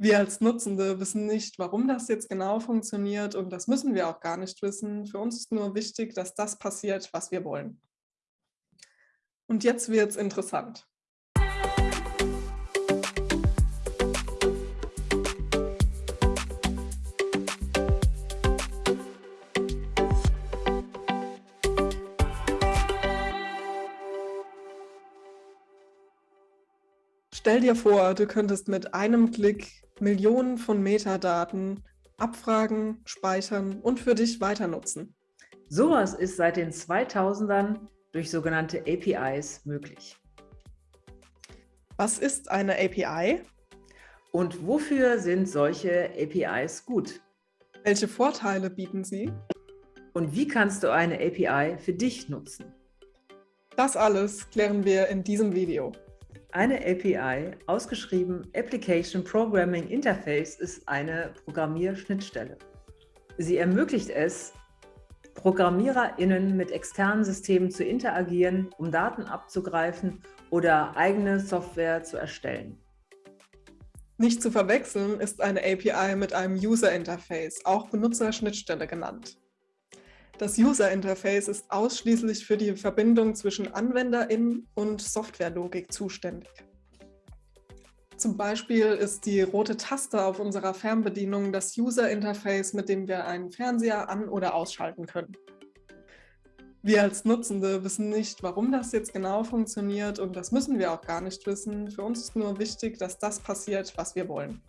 Wir als Nutzende wissen nicht, warum das jetzt genau funktioniert und das müssen wir auch gar nicht wissen. Für uns ist nur wichtig, dass das passiert, was wir wollen. Und jetzt wird es interessant. Stell dir vor, du könntest mit einem Klick Millionen von Metadaten abfragen, speichern und für dich weiter nutzen. Sowas ist seit den 2000ern durch sogenannte APIs möglich. Was ist eine API? Und wofür sind solche APIs gut? Welche Vorteile bieten sie? Und wie kannst du eine API für dich nutzen? Das alles klären wir in diesem Video. Eine API, ausgeschrieben Application Programming Interface, ist eine Programmierschnittstelle. Sie ermöglicht es, ProgrammiererInnen mit externen Systemen zu interagieren, um Daten abzugreifen oder eigene Software zu erstellen. Nicht zu verwechseln ist eine API mit einem User Interface, auch Benutzerschnittstelle genannt. Das User Interface ist ausschließlich für die Verbindung zwischen AnwenderInnen und Softwarelogik zuständig. Zum Beispiel ist die rote Taste auf unserer Fernbedienung das User Interface, mit dem wir einen Fernseher an- oder ausschalten können. Wir als Nutzende wissen nicht, warum das jetzt genau funktioniert und das müssen wir auch gar nicht wissen. Für uns ist nur wichtig, dass das passiert, was wir wollen.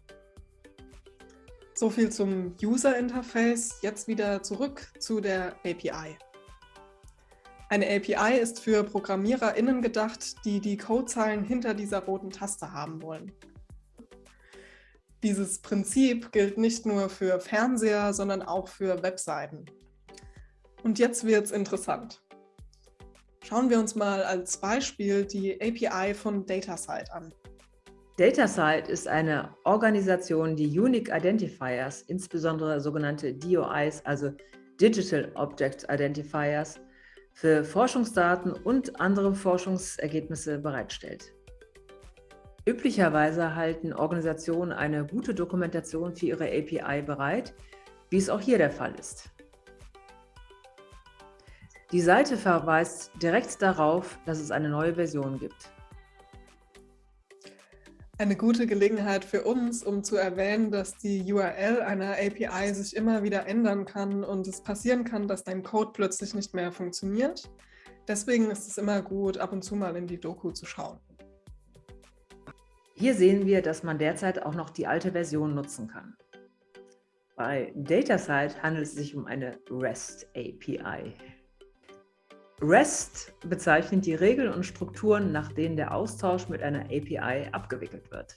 So viel zum User-Interface. Jetzt wieder zurück zu der API. Eine API ist für ProgrammiererInnen gedacht, die die Codezeilen hinter dieser roten Taste haben wollen. Dieses Prinzip gilt nicht nur für Fernseher, sondern auch für Webseiten. Und jetzt wird es interessant. Schauen wir uns mal als Beispiel die API von DataSite an. DataSite ist eine Organisation, die Unique Identifiers, insbesondere sogenannte DOIs, also Digital Object Identifiers, für Forschungsdaten und andere Forschungsergebnisse bereitstellt. Üblicherweise halten Organisationen eine gute Dokumentation für ihre API bereit, wie es auch hier der Fall ist. Die Seite verweist direkt darauf, dass es eine neue Version gibt eine gute Gelegenheit für uns, um zu erwähnen, dass die URL einer API sich immer wieder ändern kann und es passieren kann, dass dein Code plötzlich nicht mehr funktioniert. Deswegen ist es immer gut, ab und zu mal in die Doku zu schauen. Hier sehen wir, dass man derzeit auch noch die alte Version nutzen kann. Bei DataSite handelt es sich um eine REST API. REST bezeichnet die Regeln und Strukturen, nach denen der Austausch mit einer API abgewickelt wird.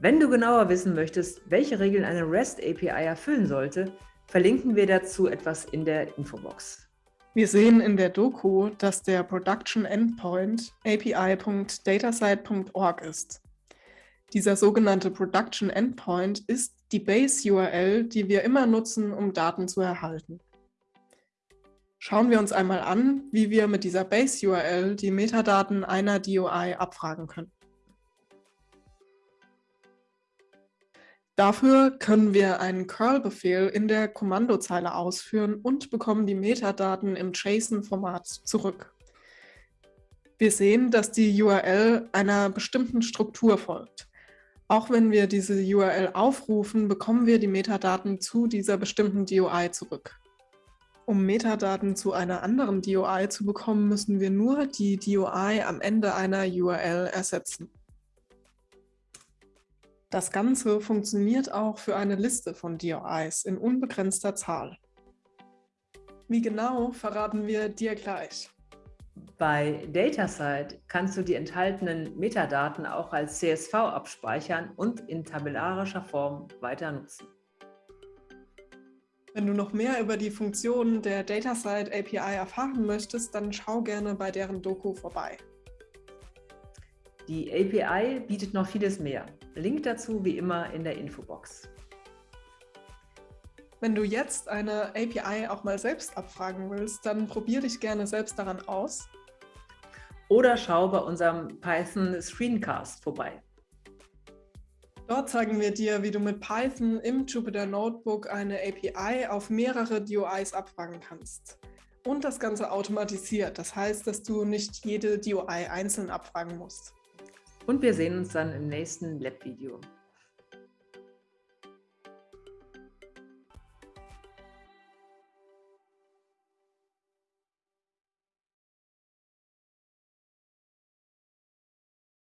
Wenn du genauer wissen möchtest, welche Regeln eine REST-API erfüllen sollte, verlinken wir dazu etwas in der Infobox. Wir sehen in der Doku, dass der Production Endpoint api.datasite.org ist. Dieser sogenannte Production Endpoint ist die Base-URL, die wir immer nutzen, um Daten zu erhalten. Schauen wir uns einmal an, wie wir mit dieser Base-URL die Metadaten einer DOI abfragen können. Dafür können wir einen curl-Befehl in der Kommandozeile ausführen und bekommen die Metadaten im JSON-Format zurück. Wir sehen, dass die URL einer bestimmten Struktur folgt. Auch wenn wir diese URL aufrufen, bekommen wir die Metadaten zu dieser bestimmten DOI zurück. Um Metadaten zu einer anderen DOI zu bekommen, müssen wir nur die DOI am Ende einer URL ersetzen. Das Ganze funktioniert auch für eine Liste von DOIs in unbegrenzter Zahl. Wie genau, verraten wir dir gleich. Bei DataSite kannst du die enthaltenen Metadaten auch als CSV abspeichern und in tabellarischer Form weiter nutzen. Wenn du noch mehr über die Funktionen der DataSite API erfahren möchtest, dann schau gerne bei deren Doku vorbei. Die API bietet noch vieles mehr. Link dazu wie immer in der Infobox. Wenn du jetzt eine API auch mal selbst abfragen willst, dann probier dich gerne selbst daran aus. Oder schau bei unserem Python Screencast vorbei. Dort zeigen wir dir, wie du mit Python im Jupyter Notebook eine API auf mehrere DOIs abfragen kannst. Und das Ganze automatisiert. Das heißt, dass du nicht jede DOI einzeln abfragen musst. Und wir sehen uns dann im nächsten Lab-Video.